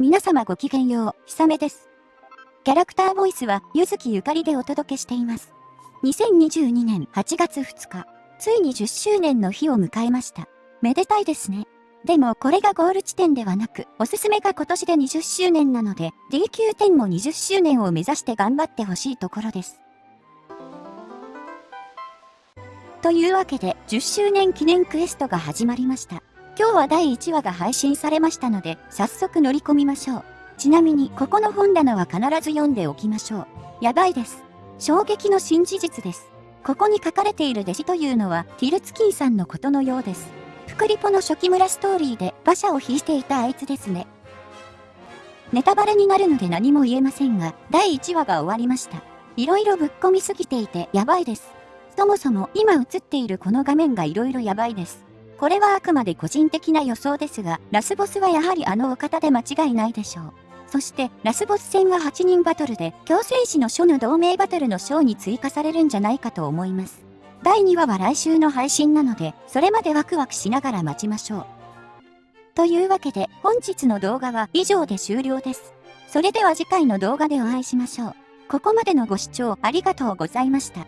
皆様ごきげんよう、ひさめです。キャラクターボイスは、ゆずきゆかりでお届けしています。2022年8月2日、ついに10周年の日を迎えました。めでたいですね。でもこれがゴール地点ではなく、おすすめが今年で20周年なので、DQ10 も20周年を目指して頑張ってほしいところです。というわけで、10周年記念クエストが始まりました。今日は第1話が配信されましたので、早速乗り込みましょう。ちなみに、ここの本棚は必ず読んでおきましょう。やばいです。衝撃の新事実です。ここに書かれている弟子というのは、ティルツキンさんのことのようです。フクリポの初期村ストーリーで馬車を引いていたあいつですね。ネタバレになるので何も言えませんが、第1話が終わりました。色々ぶっ込みすぎていてやばいです。そもそも今映っているこの画面が色々やばいです。これはあくまで個人的な予想ですが、ラスボスはやはりあのお方で間違いないでしょう。そして、ラスボス戦は8人バトルで、強戦士の書の同盟バトルの章に追加されるんじゃないかと思います。第2話は来週の配信なので、それまでワクワクしながら待ちましょう。というわけで、本日の動画は以上で終了です。それでは次回の動画でお会いしましょう。ここまでのご視聴ありがとうございました。